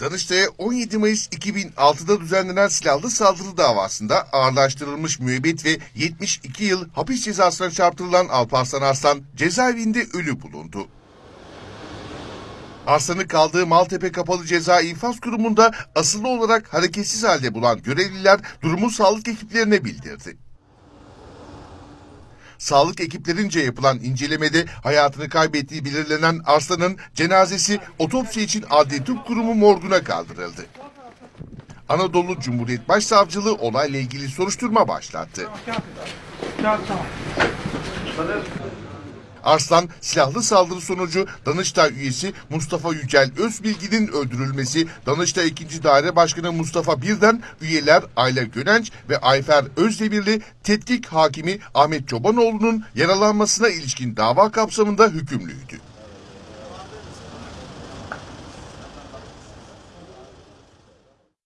Danıştay'a 17 Mayıs 2006'da düzenlenen silahlı saldırı davasında ağırlaştırılmış müebbet ve 72 yıl hapis cezasına çarptırılan Alparslan Arslan cezaevinde ölü bulundu. Arslan'ı kaldığı Maltepe Kapalı Ceza İnfaz Kurumu'nda asılı olarak hareketsiz halde bulan görevliler durumu sağlık ekiplerine bildirdi. Sağlık ekiplerince yapılan incelemede hayatını kaybettiği belirlenen Arslan'ın cenazesi otopsi için Adli Tıp Kurumu morguna kaldırıldı. Anadolu Cumhuriyet Başsavcılığı olayla ilgili soruşturma başlattı. Arslan silahlı saldırı sonucu Danıştay üyesi Mustafa Yücel Özbilgi'nin öldürülmesi, Danıştay 2. Daire Başkanı Mustafa Birden, üyeler Ayla Gönenç ve Ayfer Özdemirli tetkik hakimi Ahmet Çobanoğlu'nun yaralanmasına ilişkin dava kapsamında hükümlüydü.